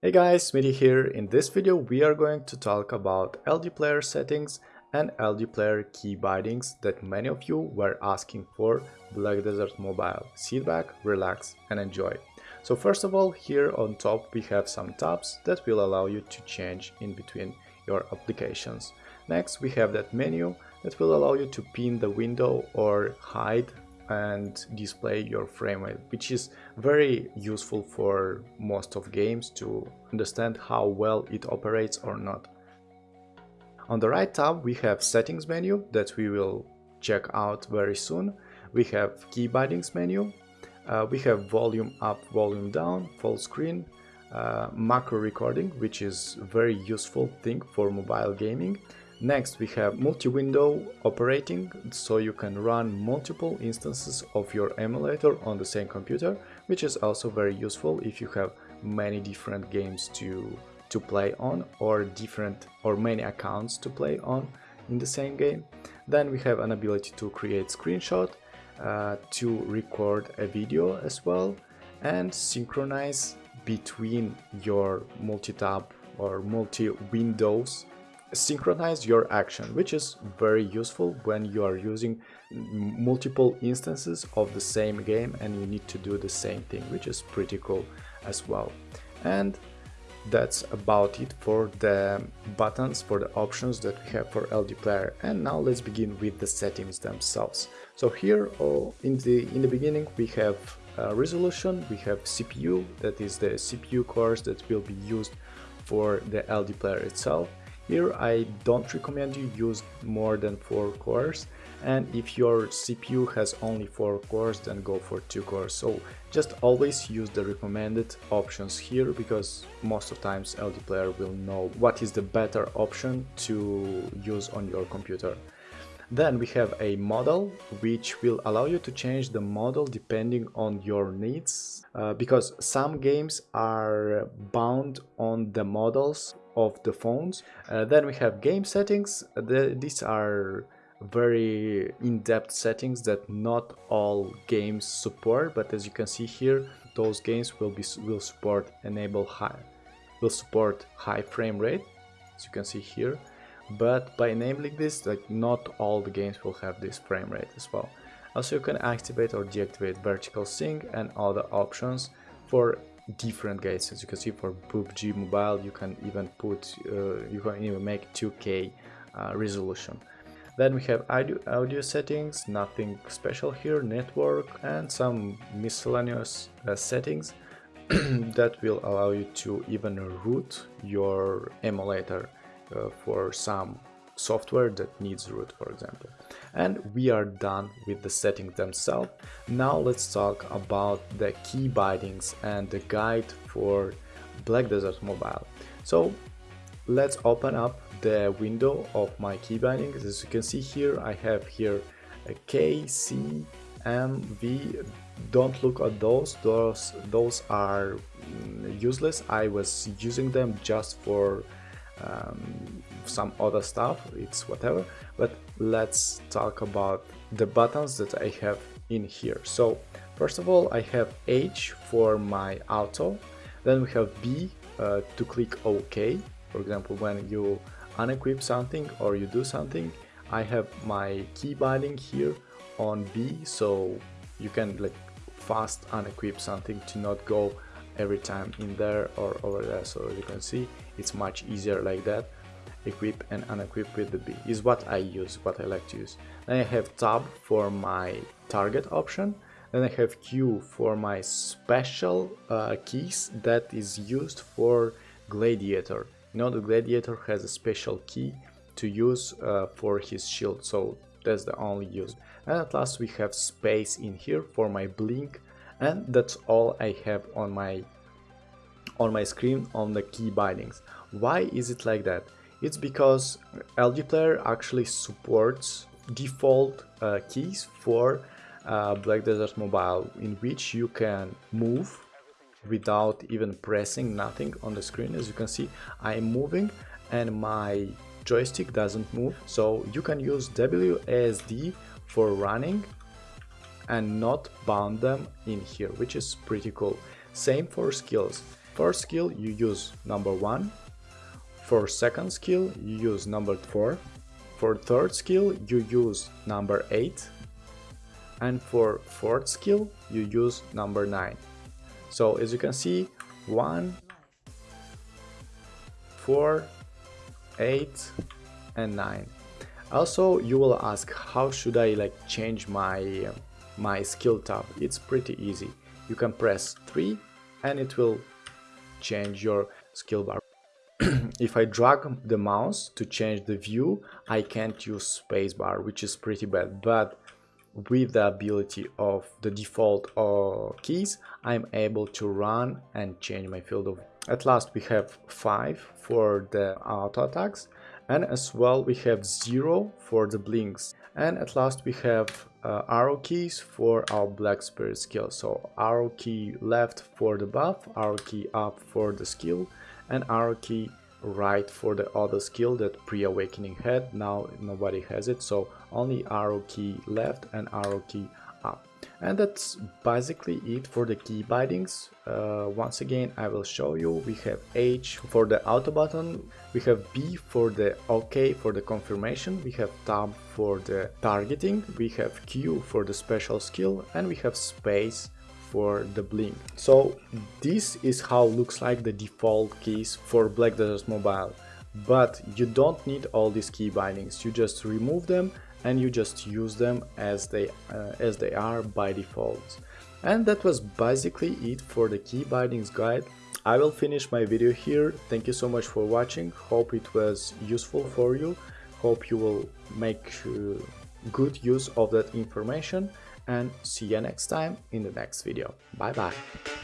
Hey guys, Smitty here. In this video we are going to talk about LD player settings and LD player key bindings that many of you were asking for Black Desert Mobile. Sit back, relax and enjoy. So first of all, here on top we have some tabs that will allow you to change in between your applications. Next we have that menu that will allow you to pin the window or hide and display your frame rate, which is very useful for most of games to understand how well it operates or not. On the right tab we have settings menu that we will check out very soon. We have key bindings menu, uh, we have volume up, volume down, full screen, uh, macro recording, which is very useful thing for mobile gaming. Next we have multi-window operating, so you can run multiple instances of your emulator on the same computer, which is also very useful if you have many different games to, to play on or different or many accounts to play on in the same game. Then we have an ability to create screenshot, uh, to record a video as well and synchronize between your multi-tab or multi-windows synchronize your action, which is very useful when you are using multiple instances of the same game and you need to do the same thing, which is pretty cool as well. And that's about it for the buttons, for the options that we have for LD player. And now let's begin with the settings themselves. So here oh, in the in the beginning we have resolution, we have CPU, that is the CPU cores that will be used for the LD player itself here I don't recommend you use more than 4 cores and if your CPU has only 4 cores then go for 2 cores. So just always use the recommended options here because most of times LD player will know what is the better option to use on your computer. Then we have a model which will allow you to change the model depending on your needs uh, because some games are bound on the models of the phones. Uh, then we have game settings. The, these are very in-depth settings that not all games support but as you can see here those games will be will support enable high will support high frame rate as you can see here but by enabling this like not all the games will have this frame rate as well also you can activate or deactivate vertical sync and other options for different games as you can see for PUBG Mobile you can even put uh, you can even make 2k uh, resolution. Then we have audio, audio settings nothing special here network and some miscellaneous uh, settings that will allow you to even root your emulator uh, for some software that needs root for example. And we are done with the settings themselves. Now let's talk about the key bindings and the guide for black desert mobile. So let's open up the window of my key bindings as you can see here i have here a k c m v. Don't look at those. Those those are mm, useless. I was using them just for um, some other stuff it's whatever but let's talk about the buttons that I have in here. So first of all I have H for my auto then we have B uh, to click OK. For example when you unequip something or you do something I have my key binding here on B so you can like fast unequip something to not go every time in there or over there. So as you can see it's much easier like that equip and unequip with the B is what I use what I like to use then I have tab for my target option then I have Q for my special uh, keys that is used for gladiator you know the gladiator has a special key to use uh, for his shield so that's the only use and at last we have space in here for my blink and that's all I have on my on my screen on the key bindings. Why is it like that? It's because LD Player actually supports default uh, keys for uh, Black Desert Mobile in which you can move without even pressing nothing on the screen. As you can see, I'm moving and my joystick doesn't move. So you can use WASD for running and not bound them in here, which is pretty cool. Same for skills. first skill you use number 1, for second skill you use number 4, for third skill you use number 8, and for fourth skill you use number 9. So as you can see 1, 4, 8 and 9. Also you will ask how should I like change my my skill tab. It's pretty easy. You can press 3 and it will change your skill bar. If I drag the mouse to change the view, I can't use spacebar, which is pretty bad. But with the ability of the default uh, keys, I'm able to run and change my field of. At last we have 5 for the auto attacks and as well we have 0 for the blinks and at last we have uh, arrow keys for our black spirit skill so arrow key left for the buff arrow key up for the skill and arrow key right for the other skill that pre-awakening had. Now nobody has it so only arrow key left and arrow key up. And that's basically it for the key bindings. Uh, once again I will show you. We have H for the auto button. We have B for the OK for the confirmation. We have tab for the targeting. We have Q for the special skill. And we have space for the blink so this is how looks like the default keys for Black Desert Mobile. But you don't need all these key bindings. You just remove them and you just use them as they uh, as they are by default. And that was basically it for the key bindings guide. I will finish my video here. Thank you so much for watching. Hope it was useful for you. Hope you will make uh, good use of that information and see you next time in the next video. Bye bye